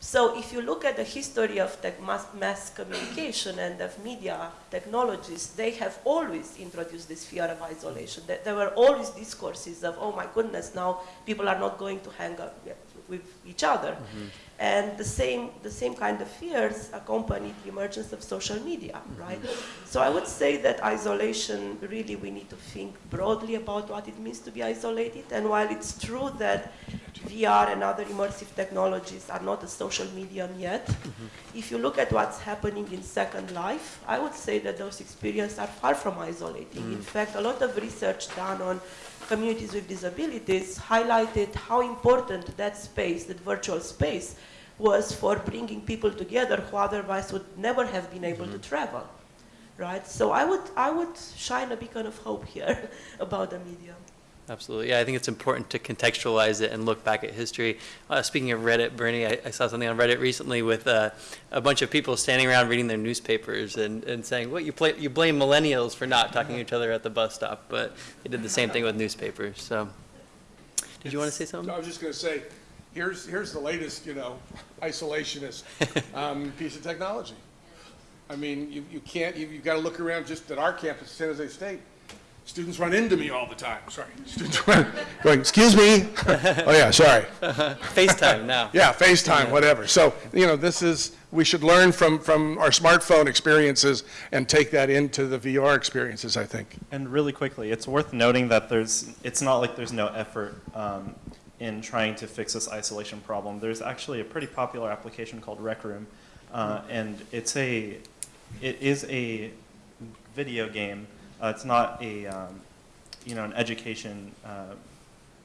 So if you look at the history of mass, mass communication and of media technologies, they have always introduced this fear of isolation. There, were always discourses of, oh my goodness, now people are not going to hang out with- with each other. Mm-hmm. And the same, the same kind of fears accompanied the emergence of social media, mm-hmm. right? So I would say that isolation, really, we need to think broadly about what it means to be isolated. And while it's true that VR and other immersive technologies are not a social medium yet, mm-hmm. if you look at what's happening in Second Life, I would say that those experiences are far from isolating. In mm. fact, a lot of research done on communities with disabilities highlighted how important that space, that virtual space, was for bringing people together who otherwise would never have been able to mm-hmm. travel, right? So I would, I would shine a beacon of hope here about the medium. Absolutely. Yeah, I think it's important to contextualize it and look back at history. Uh, speaking of Reddit, Bernie, I, I saw something on Reddit recently with uh, a bunch of people standing around reading their newspapers and, and saying, "What you play, you blame millennials for not talking to each other at the bus stop," but they did the same thing with newspapers. So, did you want to say something? I was just going to say, here's, here's the latest, you know, isolationist um, piece of technology. I mean, you, you can't, you, you've got to look around just at our campus, San Jose State. Students run into me all the time, sorry. Students run, going, excuse me? Oh, yeah, sorry. FaceTime now. Yeah, FaceTime, whatever. So, you know, this is, we should learn from, from our smartphone experiences and take that into the VR experiences, I think. And really quickly, it's worth noting that there's, it's not like there's no effort um, in trying to fix this isolation problem. There's actually a pretty popular application called Rec Room, uh, and it's a, it is a video game. Uh, it's not a, um, you know, an education uh,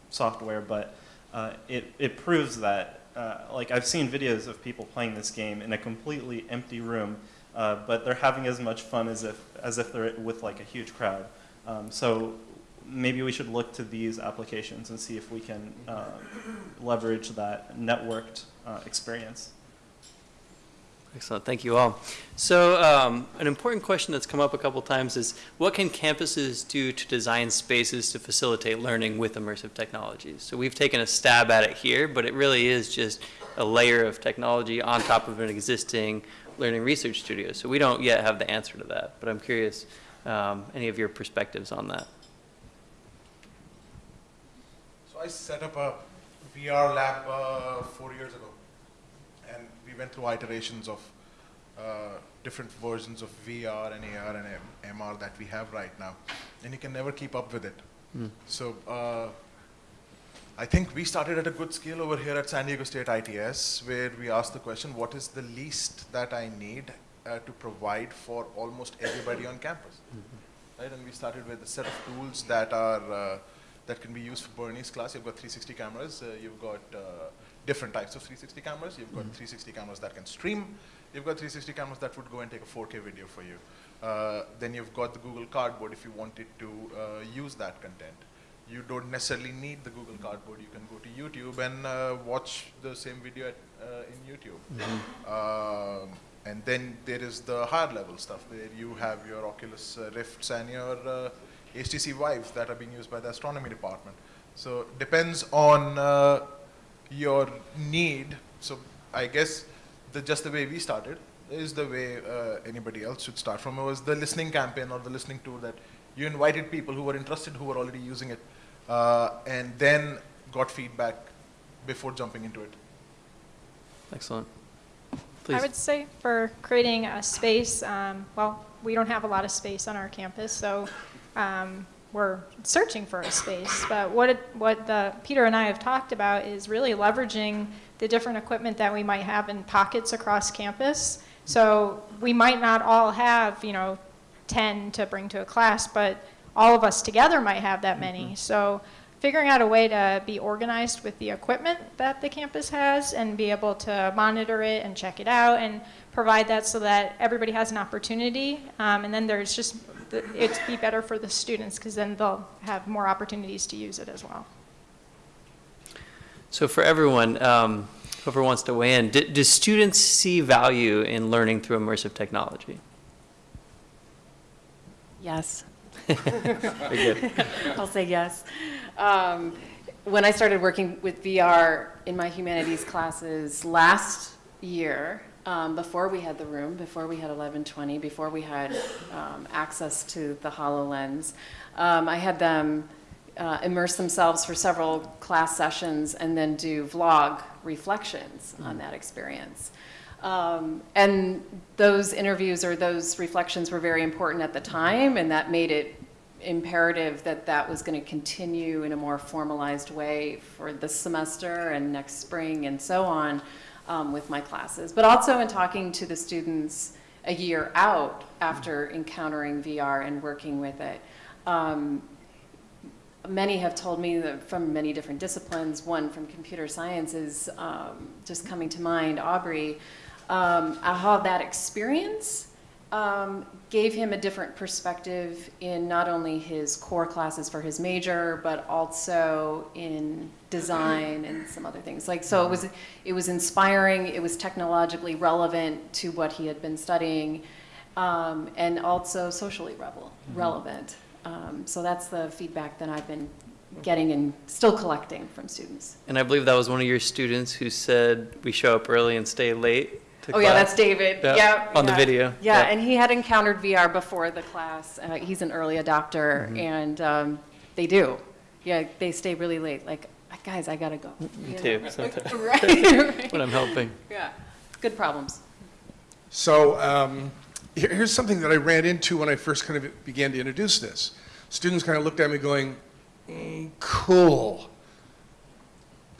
software, but uh, it, it proves that, uh, like I've seen videos of people playing this game in a completely empty room, uh, but they're having as much fun as if, as if they're with like a huge crowd. Um, so maybe we should look to these applications and see if we can leverage that networked experience. Excellent, thank you all. So um, an important question that's come up a couple times is, what can campuses do to design spaces to facilitate learning with immersive technologies? So we've taken a stab at it here, but it really is just a layer of technology on top of an existing learning research studio. So we don't yet have the answer to that, but I'm curious, um, any of your perspectives on that? So I set up a VR lab uh, four years ago, we went through iterations of uh, different versions of VR and AR and M- MR that we have right now, and you can never keep up with it. So uh, I think we started at a good scale over here at San Diego State ITS, where we asked the question, what is the least that I need uh, to provide for almost everybody on campus? Right, and we started with a set of tools that are uh, that can be used for Bernie's class. You've got 360 cameras. Uh, you've got uh, different types of 360 cameras. You've got 360 cameras that can stream. You've got 360 cameras that would go and take a 4K video for you. Uh, then you've got the Google Cardboard if you wanted to uh, use that content. You don't necessarily need the Google Cardboard. You can go to YouTube and uh, watch the same video at, uh, in YouTube. Um, and then there is the higher level stuff where you have your Oculus uh, Rifts and your uh, HTC Vives that are being used by the astronomy department. So depends on uh, your need. So I guess the, just the way we started is the way uh, anybody else should start from. It was the listening campaign or the listening tool that you invited people who were interested, who were already using it, uh, and then got feedback before jumping into it. Excellent. Please. I would say for creating a space, um, well, we don't have a lot of space on our campus, so um, we're searching for a space. But what, it, what the, Peter and I have talked about is really leveraging the different equipment that we might have in pockets across campus. So we might not all have, you know, 10 to bring to a class, but all of us together might have that many. So figuring out a way to be organized with the equipment that the campus has and be able to monitor it and check it out and provide that so that everybody has an opportunity. Um, and then there's just, it'd be better for the students because then they'll have more opportunities to use it as well. So for everyone, um, whoever wants to weigh in, do, do students see value in learning through immersive technology? Yes. I'll say yes. Um, when I started working with VR in my humanities classes last year, um, before we had the room, before we had 1120, before we had um, access to the HoloLens, um, I had them uh, immerse themselves for several class sessions and then do vlog reflections on that experience. Um, and those interviews or those reflections were very important at the time, and that made it imperative that that was going to continue in a more formalized way for this semester and next spring and so on um, with my classes. But also in talking to the students a year out after encountering VR and working with it. Um, many have told me that from many different disciplines, one from computer science is um, just coming to mind, Aubrey, um, how that experience um, gave him a different perspective in not only his core classes for his major, but also in design and some other things. Like, so it was, it was inspiring, it was technologically relevant to what he had been studying, um, and also socially revel- relevant. Um, so that's the feedback that I've been getting and still collecting from students. And I believe that was one of your students who said we show up early and stay late to Oh, yeah, that's David. Yeah, Yeah. on the video. Yeah, Yeah. and he had encountered VR before the class. Uh, he's an early adopter, Mm-hmm. and um, they do. Yeah, they stay really late. Like, guys, I gotta go. Me too, sometimes, right, right. when I'm helping. Yeah, good problems. So um, here- here's something that I ran into when I first kind of began to introduce this. Students kind of looked at me going, "Mm, cool.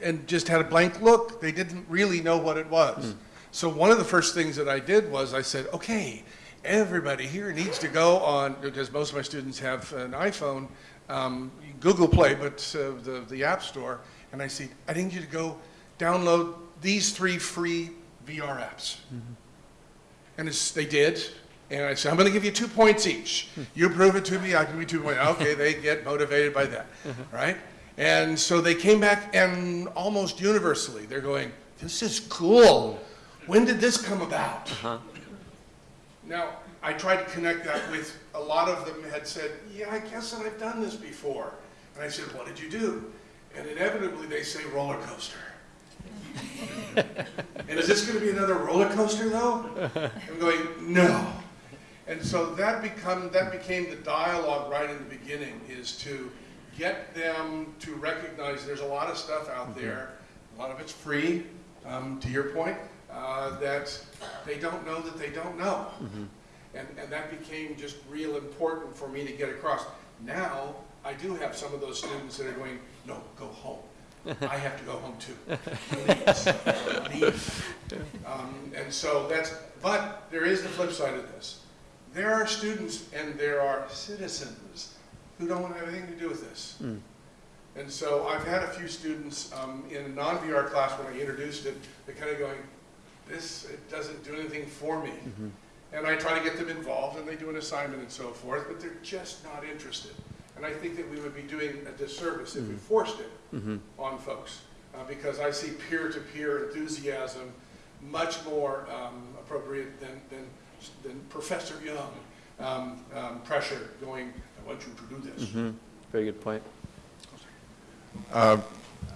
And just had a blank look. They didn't really know what it was. So one of the first things that I did was I said, okay, everybody here needs to go on, because most of my students have an iPhone, um, Google Play, but uh, the, the App Store. And I said, I need you to go download these three free VR apps. Mm-hmm. And it's, they did. And I said, I'm going to give you two points each. Hmm. You prove it to me, I give you two points. Okay, they get motivated by that, uh-huh. right? And so they came back, and almost universally, they're going, This is cool. When did this come about? Uh-huh. Now, I tried to connect that with a lot of them had said, Yeah, I guess that I've done this before. And I said, What did you do? And inevitably, they say roller coaster. And is this going to be another roller coaster, though? I'm going, no. And so that become that became the dialogue right in the beginning is to get them to recognize there's a lot of stuff out there, a lot of it's free, um, to your point, uh, that they don't know that they don't know. And, and that became just real important for me to get across. Now, I do have some of those students that are going, no, go home. I have to go home too. Please, leave. Um, and so that's, but there is the flip side of this. There are students and there are citizens who don't want to have anything to do with this. And so I've had a few students um, in a non-VR class when I introduced it, they're kind of going, this, it doesn't do anything for me. And I try to get them involved and they do an assignment and so forth, but they're just not interested. And I think that we would be doing a disservice if we forced it on folks. Uh, because I see peer-to-peer enthusiasm much more um, appropriate than, than, than Professor Young um, um, pressure going, I want you to do this. Very good point.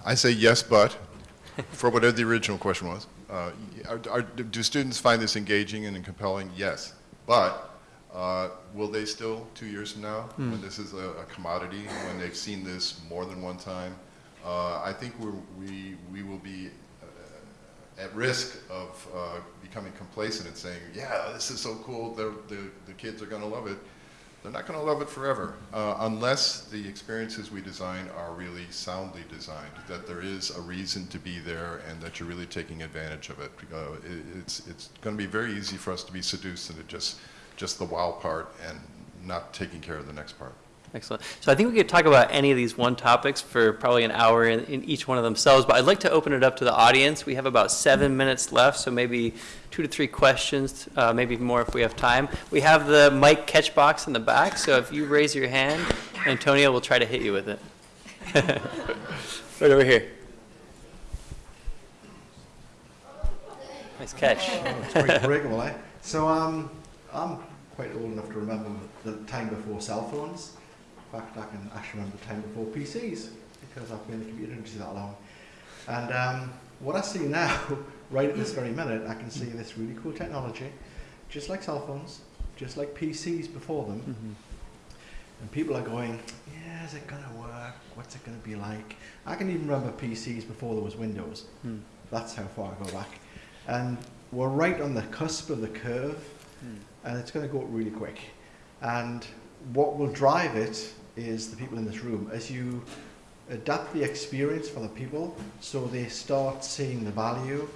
I say yes, but, for whatever the original question was. Uh, are- are- Do students find this engaging and compelling? Yes. But uh, will they still, two years from now, when this is a a commodity, when they've seen this more than one time? uh, I think we're- we we will be uh, at risk of uh, becoming complacent and saying, yeah, this is so cool, the the- the kids are going to love it. They're not going to love it forever uh, unless the experiences we design are really soundly designed, that there is a reason to be there and that you're really taking advantage of it. Uh, it- it's it's going to be very easy for us to be seduced into just, just the wow part and not taking care of the next part. Excellent. So I think we could talk about any of these one topics for probably an hour in, in each one of themselves, but I'd like to open it up to the audience. We have about seven minutes left, so maybe two to three questions, uh, maybe more if we have time. We have the mic catch box in the back, so if you raise your hand, Antonio will try to hit you with it. right over here. Nice catch. It's quite eh? So um, I'm quite old enough to remember the time before cell phones. Fact, I can actually remember the time before PCs because I've been in the computer industry that long. And um, what I see now, right at this very minute, I can see this really cool technology, just like cell phones, just like PCs before them. And people are going, yeah, is it going to work? What's it going to be like? I can even remember PCs before there was Windows. Hmm. That's how far I go back. And we're right on the cusp of the curve, and it's going to go up really quick. And what will drive it is the people in this room. As you adapt the experience for the people so they start seeing the value,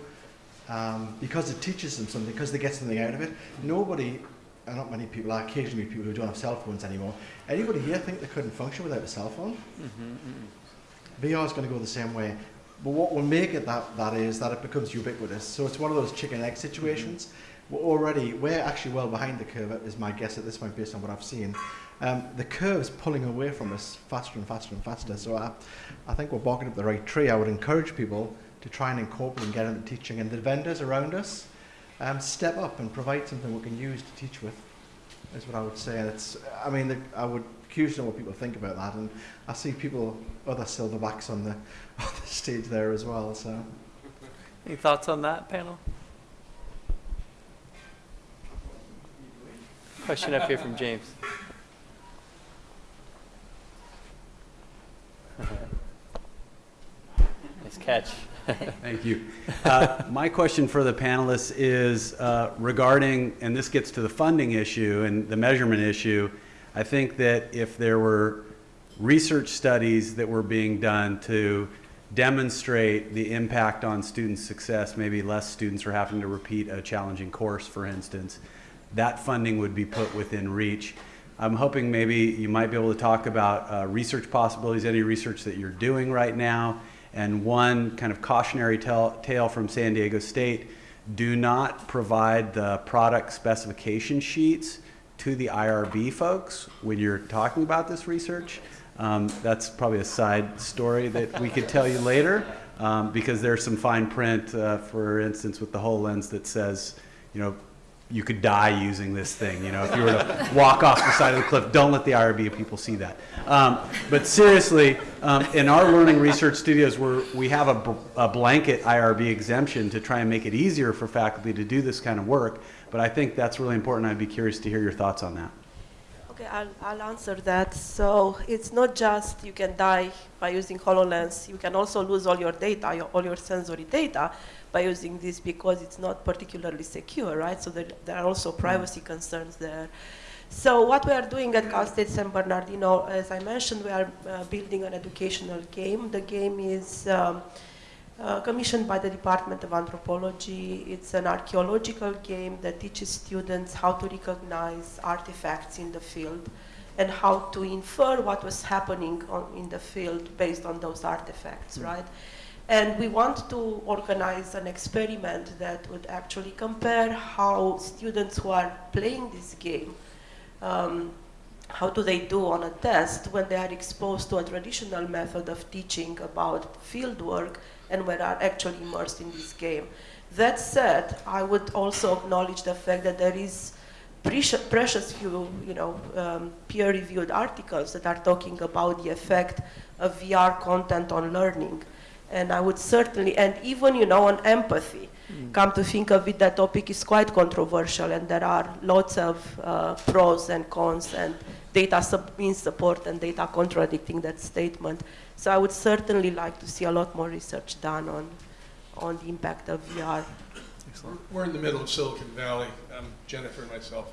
um, because it teaches them something, because they get something out of it. Nobody, and not many people, I occasionally meet people who don't have cell phones anymore. Anybody here think they couldn't function without a cell phone? VR is going to go the same way. But what will make it that, that is that it becomes ubiquitous. So it's one of those chicken egg situations. Mm-hmm. We're already, we're actually well behind the curve, is my guess at this point based on what I've seen. Um, the curve's pulling away from us faster and faster and faster. So I, I think we're barking up the right tree. I would encourage people to try and incorporate and get into teaching. And the vendors around us, um, step up and provide something we can use to teach with, is what I would say. And it's, I mean, the, I would curious know what people think about that. And I see people, other silverbacks on the, on the stage there as well. So. Any thoughts on that, panel? Question up here from James. Nice catch. Thank you. Uh, My question for the panelists is uh, regarding, and this gets to the funding issue and the measurement issue. I think that if there were research studies that were being done to demonstrate the impact on student success, maybe less students are having to repeat a challenging course, for instance, that funding would be put within reach. I'm hoping maybe you might be able to talk about uh, research possibilities, any research that you're doing right now, and one kind of cautionary tale, from San Diego State, do not provide the product specification sheets to the IRB folks when you're talking about this research. Um, that's probably a side story that we could tell you later um, because there's some fine print, uh, for instance, with the HoloLens that says, you know, you could die using this thing. You know, if you were to walk off the side of the cliff, don't let the IRB people see that. Um, but seriously, um, in our learning research studios, we're, we have a blanket IRB exemption to try and make it easier for faculty to do this kind of work. But I think that's really important. I'd be curious to hear your thoughts on that. Okay, I'll, I'll answer that. So it's not just you can die by using HoloLens, you can also lose all your data, your, all your sensory data by using this because it's not particularly secure, right? So there, there are also privacy concerns there. So what we are doing at Cal State San Bernardino, as I mentioned, we are uh, building an educational game. The game is um, uh, commissioned by the Department of Anthropology. It's an archaeological game that teaches students how to recognize artifacts in the field and how to infer what was happening on, in the field based on those artifacts, right? And we want to organize an experiment that would actually compare how students who are playing this game, um, how do they do on a test when they are exposed to a traditional method of teaching about field work and when are actually immersed in this game. That said, I would also acknowledge the fact that there is precious, precious few, you know, um, peer-reviewed articles that are talking about the effect of VR content on learning. And I would certainly, and even, you know, on empathy, come to think of it, that topic is quite controversial and there are lots of uh, pros and cons and data sub- in support and data contradicting that statement. So I would certainly like to see a lot more research done on, on the impact of VR. We're in the middle of Silicon Valley, um, Jennifer and myself.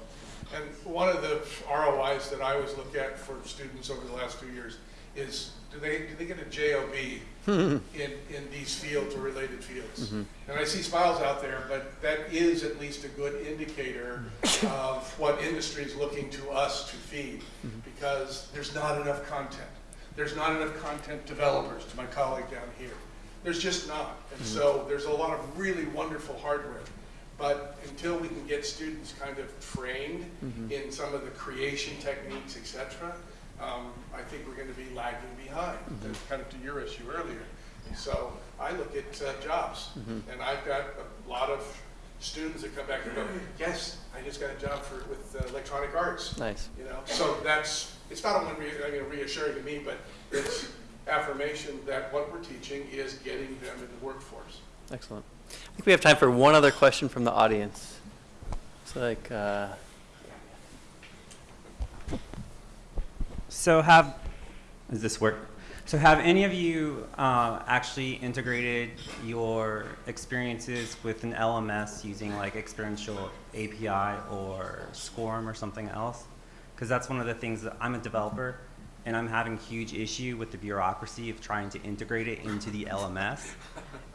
And one of the ROIs that I always look at for students over the last two years is, do they, do they get a JOB in, in these fields or related fields? And I see smiles out there, but that is at least a good indicator of what industry is looking to us to feed, because there's not enough content. There's not enough content developers, to my colleague down here. There's just not. And so there's a lot of really wonderful hardware. But until we can get students kind of trained in some of the creation techniques, et cetera, um, I think we're going to be lagging behind, That's kind of to your issue earlier. So I look at uh, jobs, and I've got a lot of students that come back and go, yes, I just got a job for, with uh, electronic arts. Nice. You know, so that's, it's not only re- I mean, reassuring to me, but it's affirmation that what we're teaching is getting them in the workforce. Excellent. I think we have time for one other question from the audience. It's like, uh, So have, does this work? So have any of you uh, actually integrated your experiences with an LMS using like experiential API or SCORM or something else? Because that's one of the things that I'm a developer and I'm having huge issue with the bureaucracy of trying to integrate it into the LMS.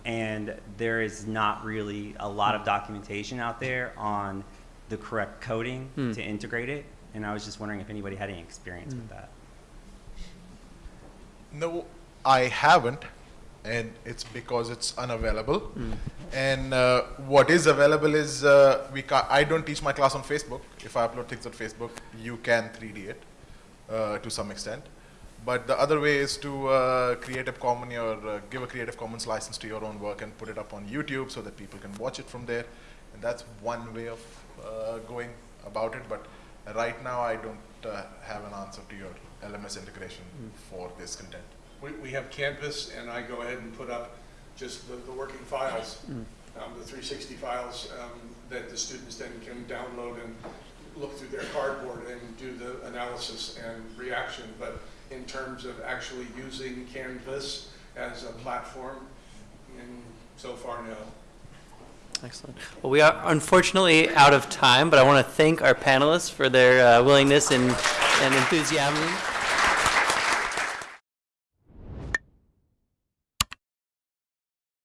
And there is not really a lot of documentation out there on the correct coding Hmm. to integrate it. And I was just wondering if anybody had any experience with that. No, I haven't, and it's because it's unavailable. And uh, what is available is uh, we ca- I don't teach my class on Facebook. If I upload things on Facebook, you can 3D it uh, to some extent. But the other way is to uh, Creative Commons or uh, give a Creative Commons license to your own work and put it up on YouTube so that people can watch it from there. And that's one way of uh, going about it. But right now, I don't uh, have an answer to your LMS integration for this content. We, we have Canvas, and I go ahead and put up just the, the working files, um, the 360 files um, that the students then can download and look through their cardboard and do the analysis and reaction. But in terms of actually using Canvas as a platform, and so far, no. excellent. Well, we are unfortunately out of time, but I want to thank our panelists for their uh, willingness and, and enthusiasm